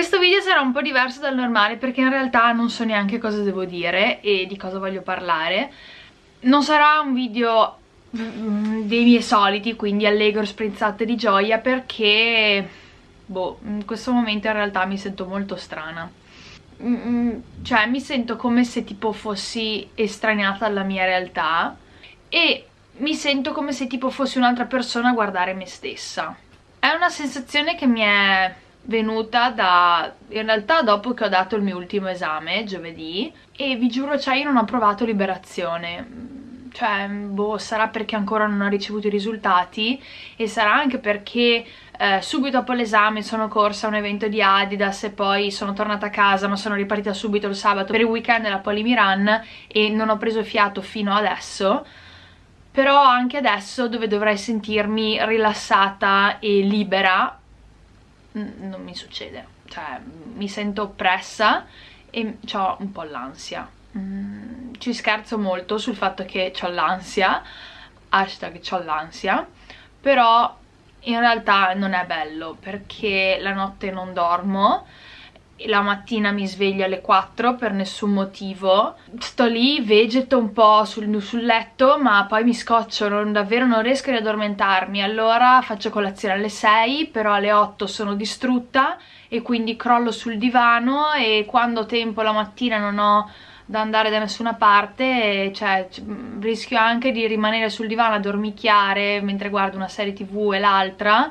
Questo video sarà un po' diverso dal normale perché in realtà non so neanche cosa devo dire e di cosa voglio parlare. Non sarà un video mm, dei miei soliti, quindi allegro sprizzate di gioia perché, boh, in questo momento in realtà mi sento molto strana. Mm, mm, cioè mi sento come se tipo fossi estraniata dalla mia realtà e mi sento come se tipo fossi un'altra persona a guardare me stessa. È una sensazione che mi è venuta da in realtà dopo che ho dato il mio ultimo esame giovedì e vi giuro cioè io non ho provato liberazione. Cioè boh sarà perché ancora non ho ricevuto i risultati e sarà anche perché eh, subito dopo l'esame sono corsa a un evento di Adidas e poi sono tornata a casa ma sono ripartita subito il sabato per il weekend della Polimiran e non ho preso fiato fino adesso. Però anche adesso dove dovrei sentirmi rilassata e libera non mi succede. Cioè mi sento oppressa e ho un po' l'ansia. Mm, ci scherzo molto sul fatto che ho l'ansia hashtag ho l'ansia però in realtà non è bello perché la notte non dormo la mattina mi sveglio alle 4 per nessun motivo. Sto lì, vegeto un po' sul, sul letto ma poi mi scoccio, non, davvero non riesco ad addormentarmi. Allora faccio colazione alle 6 però alle 8 sono distrutta e quindi crollo sul divano e quando ho tempo la mattina non ho da andare da nessuna parte cioè rischio anche di rimanere sul divano a dormicchiare mentre guardo una serie tv e l'altra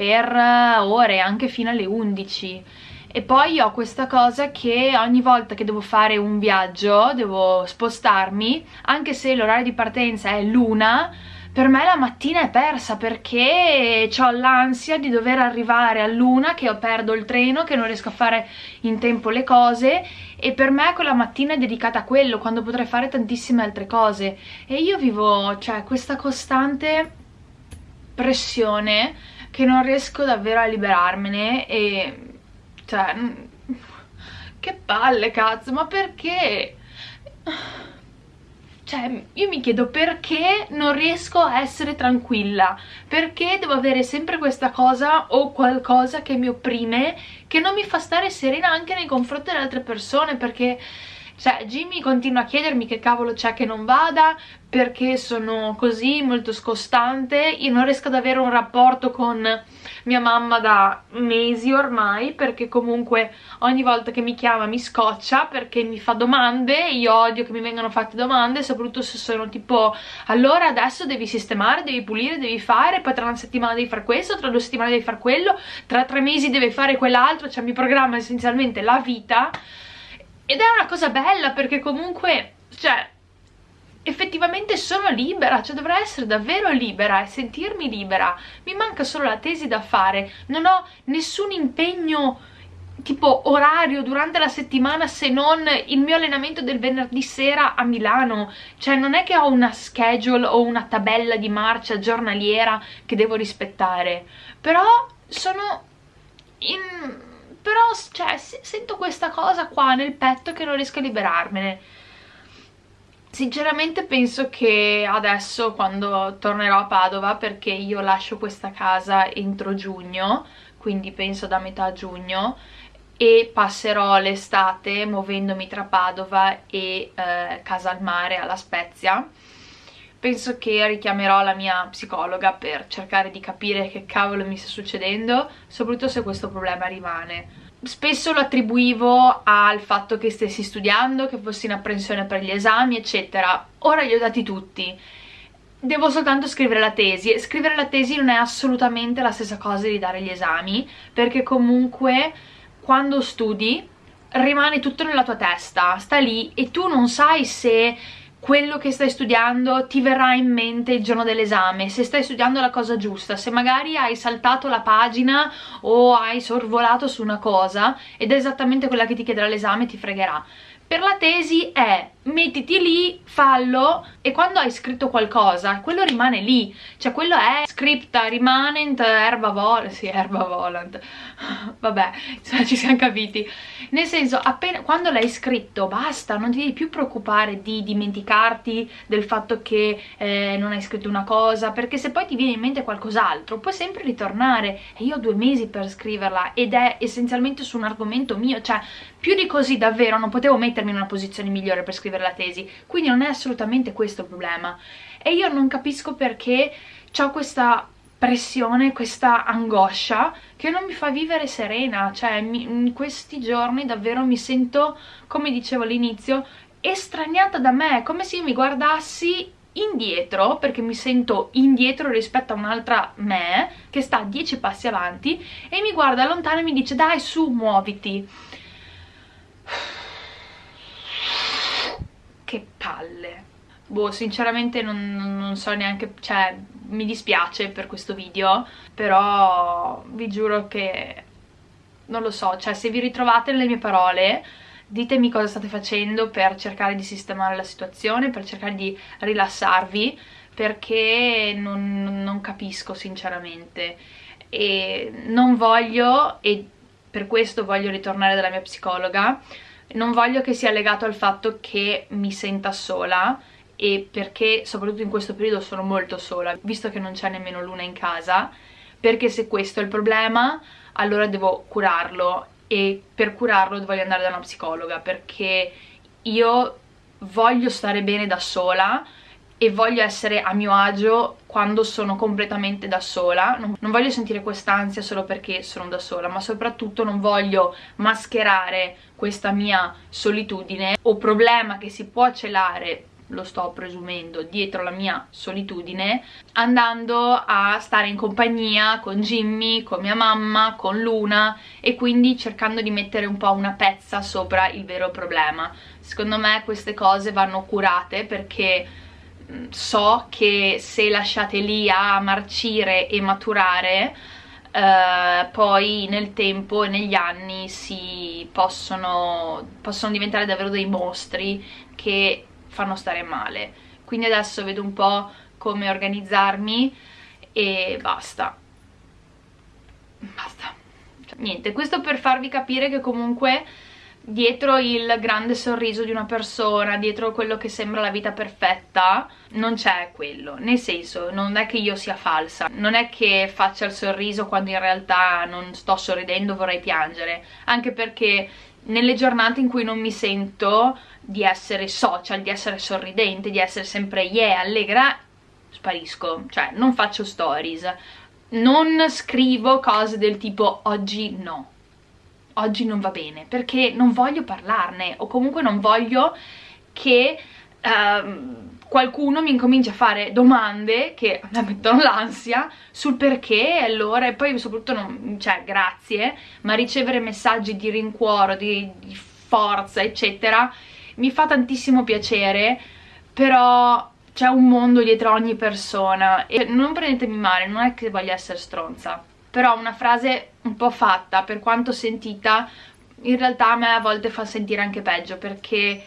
per ore, anche fino alle 11 e poi ho questa cosa che ogni volta che devo fare un viaggio, devo spostarmi, anche se l'orario di partenza è l'una, per me la mattina è persa perché ho l'ansia di dover arrivare a luna, che perdo il treno, che non riesco a fare in tempo le cose. E per me quella mattina è dedicata a quello, quando potrei fare tantissime altre cose. E io vivo, cioè, questa costante pressione che non riesco davvero a liberarmene e cioè, che palle cazzo, ma perché? Cioè, io mi chiedo perché non riesco a essere tranquilla, perché devo avere sempre questa cosa o qualcosa che mi opprime, che non mi fa stare serena anche nei confronti delle altre persone, perché cioè Jimmy continua a chiedermi che cavolo c'è che non vada perché sono così molto scostante. Io non riesco ad avere un rapporto con mia mamma da mesi ormai perché comunque ogni volta che mi chiama mi scoccia perché mi fa domande io odio che mi vengano fatte domande soprattutto se sono tipo allora adesso devi sistemare, devi pulire, devi fare poi tra una settimana devi fare questo, tra due settimane devi fare quello tra tre mesi devi fare quell'altro cioè mi programma essenzialmente la vita ed è una cosa bella perché comunque, cioè, effettivamente sono libera, cioè dovrei essere davvero libera e sentirmi libera. Mi manca solo la tesi da fare, non ho nessun impegno tipo orario durante la settimana se non il mio allenamento del venerdì sera a Milano. Cioè non è che ho una schedule o una tabella di marcia giornaliera che devo rispettare. Però sono in cioè, sento questa cosa qua nel petto che non riesco a liberarmene sinceramente penso che adesso quando tornerò a Padova perché io lascio questa casa entro giugno quindi penso da metà giugno e passerò l'estate muovendomi tra Padova e eh, Casa al Mare alla Spezia penso che richiamerò la mia psicologa per cercare di capire che cavolo mi sta succedendo, soprattutto se questo problema rimane. Spesso lo attribuivo al fatto che stessi studiando, che fossi in apprensione per gli esami, eccetera. Ora li ho dati tutti. Devo soltanto scrivere la tesi scrivere la tesi non è assolutamente la stessa cosa di dare gli esami, perché comunque quando studi rimane tutto nella tua testa, sta lì e tu non sai se quello che stai studiando ti verrà in mente il giorno dell'esame, se stai studiando la cosa giusta, se magari hai saltato la pagina o hai sorvolato su una cosa ed è esattamente quella che ti chiederà l'esame ti fregherà per la tesi è mettiti lì, fallo e quando hai scritto qualcosa quello rimane lì, cioè quello è scripta rimanent erba volant, sì erba volant, vabbè cioè, ci siamo capiti, nel senso appena quando l'hai scritto basta, non ti devi più preoccupare di dimenticarti del fatto che eh, non hai scritto una cosa, perché se poi ti viene in mente qualcos'altro puoi sempre ritornare. E io ho due mesi per scriverla ed è essenzialmente su un argomento mio, cioè più di così davvero non potevo mettermi in una posizione migliore per scrivere la tesi, quindi non è assolutamente questo il problema. E io non capisco perché ho questa pressione, questa angoscia che non mi fa vivere serena, cioè mi, in questi giorni davvero mi sento, come dicevo all'inizio, estraniata da me, come se io mi guardassi indietro perché mi sento indietro rispetto a un'altra me che sta dieci passi avanti e mi guarda lontano e mi dice dai su muoviti che palle. Boh sinceramente non, non, so neanche cioè mi dispiace per questo video però vi giuro che non lo so cioè se vi ritrovate nelle mie parole ditemi cosa state facendo per cercare di sistemare la situazione per cercare di rilassarvi perché non, non capisco sinceramente. E non voglio e per questo voglio ritornare dalla mia psicologa non voglio che sia legato al fatto che mi senta sola e perché soprattutto in questo periodo sono molto sola visto che non c'è nemmeno luna in casa. Perché se questo è il problema allora devo curarlo. E per curarlo voglio andare da una psicologa perché io voglio stare bene da sola e voglio essere a mio agio quando sono completamente da sola non, non voglio sentire quest'ansia solo perché sono da sola ma soprattutto non voglio mascherare questa mia solitudine o problema che si può celare lo sto presumendo, dietro la mia solitudine, andando a stare in compagnia con Jimmy, con mia mamma, con Luna e quindi cercando di mettere un po' una pezza sopra il vero problema. Secondo me queste cose vanno curate perché so che se lasciate lì a marcire e maturare eh, poi nel tempo e negli anni si possono, possono diventare davvero dei mostri che fanno stare male. Quindi adesso vedo un po' come organizzarmi e basta. Basta. Cioè, niente, questo per farvi capire che comunque dietro il grande sorriso di una persona, dietro quello che sembra la vita perfetta, non c'è quello. Nel senso, non è che io sia falsa, non è che faccia il sorriso quando in realtà non sto sorridendo, vorrei piangere, anche perché nelle giornate in cui non mi sento di essere social, di essere sorridente, di essere sempre yeah, allegra, sparisco, cioè non faccio stories, non scrivo cose del tipo oggi no, oggi non va bene, perché non voglio parlarne o comunque non voglio che uh, qualcuno mi incomincia a fare domande che mi mettono l'ansia sul perché e allora e poi soprattutto non, cioè grazie ma ricevere messaggi di rincuoro, di, di forza eccetera mi fa tantissimo piacere però c'è un mondo dietro ogni persona e non prendetemi male, non è che voglio essere stronza però una frase un po' fatta, per quanto sentita, in realtà a me a volte fa sentire anche peggio perché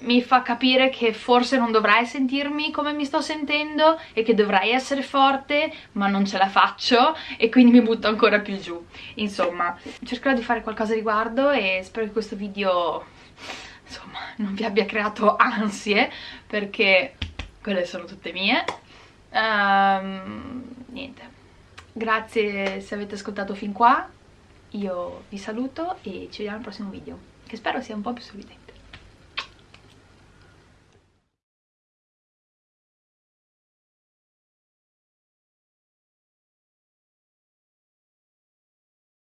mi fa capire che forse non dovrai sentirmi come mi sto sentendo e che dovrai essere forte ma non ce la faccio e quindi mi butto ancora più giù. Insomma cercherò di fare qualcosa a riguardo e spero che questo video insomma non vi abbia creato ansie perché quelle sono tutte mie. Um, niente grazie se avete ascoltato fin qua. Io vi saluto e ci vediamo al prossimo video che spero sia un po' più sorridente